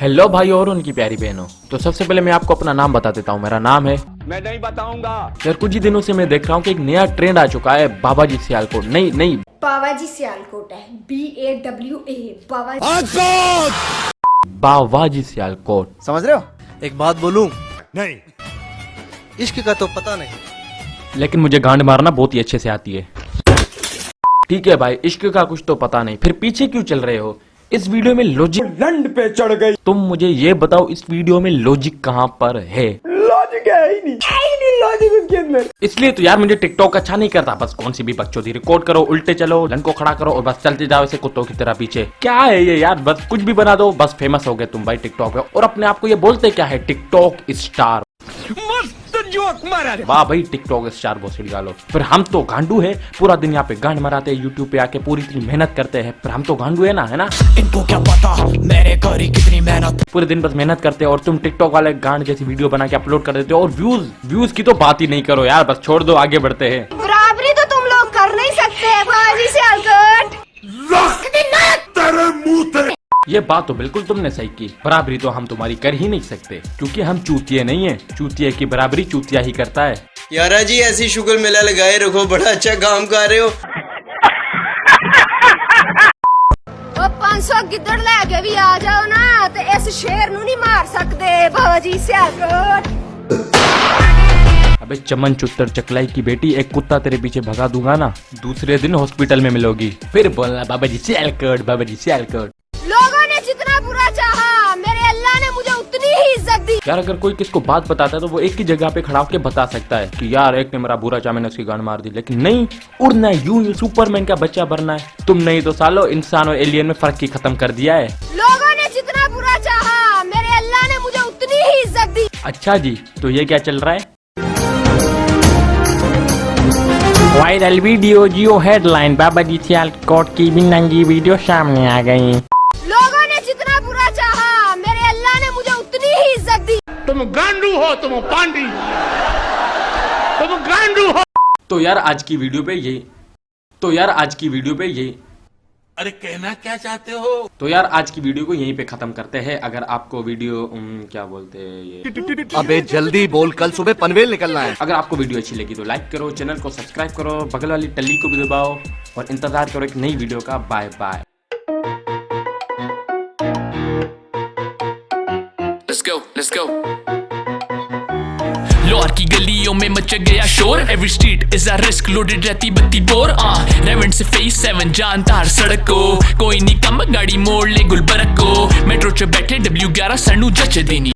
Hello بھائی اور ان کی پیاری بہنوں تو سب سے پہلے میں آپ کو اپنا نام بتا دیتا ہوں میرا نام ہے میں نہیں بتاؤں گا یار کچھ ہی دنوں سے میں دیکھ رہا ہوں کہ ایک نیا ٹرینڈ آ چکا ہے بابا جی سیال کوٹ نہیں نہیں بابا جی سیال کوٹ ہے بی اے ڈبلیو اے بابا جی سیال کوٹ سمجھ رہے ہو ایک بات بولوں نہیں عشق کا تو پتہ نہیں لیکن مجھے گانڈ مارنا بہت ہی اچھے سے آتی ہے ٹھیک ہے بھائی عشق کا کچھ تو پتا نہیں پھر پیچھے کیوں چل رہے ہو اس ویڈیو میں لوجک لنڈ پہ چڑھ گئی۔ تم مجھے یہ بتاؤ اس ویڈیو میں لوجک کہاں پر ہے؟ لوجک ہے ہی نہیں۔ نہیں لوجک اس کے اندر۔ اس لیے تو یار مجھے ٹک ٹاک اچھا نہیں کرتا۔ بس کون سی بھی بکچوتی ریکارڈ کرو الٹے چلو لن کو کھڑا کرو اور بس چلتے جاؤ اسے کتوں کی طرح پیچھے۔ کیا ہے یہ یار؟ بس کچھ بھی بنا دو بس فیمس ہو گئے تم بھائی ٹک ٹاک پہ اور اپنے آپ کو یہ بولتے کیا ہے؟ ٹک ٹاک اسٹار جوک مارا واہ بھائی ٹک ٹاک اسٹار بھوسڑی والو پھر ہم تو گانڈو ہے پورا دن یہاں پہ گانڈ مراتے ہیں یوٹیوب پہ آ کے پوری اتنی محنت کرتے ہیں۔ پھر ہم تو گانڈو ہے نا ہے نا؟ ان کو کیا پتا میں نے کری کتنی محنت۔ پورے دن بس محنت کرتے اور تم ٹک ٹاک والے گانڈ جیسی ویڈیو بنا کے اپلوڈ کر دیتے ہو اور ویوز ویوز کی تو بات ہی نہیں کرو یار بس چھوڑ دو آگے بڑھتے ہیں۔ یہ بات تو بالکل تم نے صحیح کی۔ برابری تو ہم تمہاری کر ہی نہیں سکتے کیونکہ ہم چوتیے نہیں ہیں۔ چوتیے کی برابری چوتیا ہی کرتا ہے۔ یارا جی ایسی شکر میلہ لگائے رکھو بڑا اچھا کام کر رہے ہو۔ پانچ سو گدڑ لے کے بھی آ جاؤ نا اس شیر نو نہیں مار سکتے۔ بابا جی سیاکوٹ ابے چمن چتر چکلائی کی بیٹی ایک کتا تیرے پیچھے بھگا دوں گا نا۔ دوسرے دن ہاسپٹل میں ملو گی۔ پھر بولنا بابا جی سیالکوٹ بابا جی سیالکوٹ یار اگر کوئی کس کو بات بتاتا ہے تو وہ ایک کی جگہ پہ کھڑا کے بتا سکتا ہے کہ یار ایک نے میرا برا چاہا میں نے اس کی گان مار دی۔ لیکن نہیں اڑنا ہے یوں یوں سپر مین کا بچہ بننا ہے۔ تم نہیں تو سالو انسان اور ایلین میں فرق کی ختم کر دیا ہے۔ لوگوں نے جتنا برا چاہا میرے اللہ نے مجھے اتنی ہی عزت دی۔ اچھا جی تو یہ کیا چل رہا ہے؟ Viral video Geo headline Baba ji سیال کوٹ کی بھی ننگی ویڈیو سامنے آ گئی۔ تم گانڈو ہو تم پانڈی۔ تم گانڈو ہو۔ تو یار آج کی ویڈیو پہ یہ تو یار آج کی ویڈیو پہ یہ ارے کہنا کیا چاہتے ہو؟ تو یار آج کی ویڈیو کو یہیں پہ ختم کرتے ہیں۔ اگر آپ کو ویڈیو کیا بولتے ہیں ابے جلدی بول کل صبح پنویل نکلنا ہے۔ اگر آپ کو ویڈیو اچھی لگی تو لائک کرو چینل کو سبسکرائب کرو بغل والی ٹلی کو بھی دباؤ اور انتظار کرو ایک نئی ویڈیو کا۔ Bye bye. Let's go, let's go. Lahore کی گلیوں میں مچ گیا شور every street is a risk loaded رہتی بتی بور ریون سے فیس سیون جان تار سڑک کو کوئی نہیں کم گاڑی موڑ لے گلبرگ کو میٹرو چ بیٹھے ڈبلو گیارہ سنو جچ دینی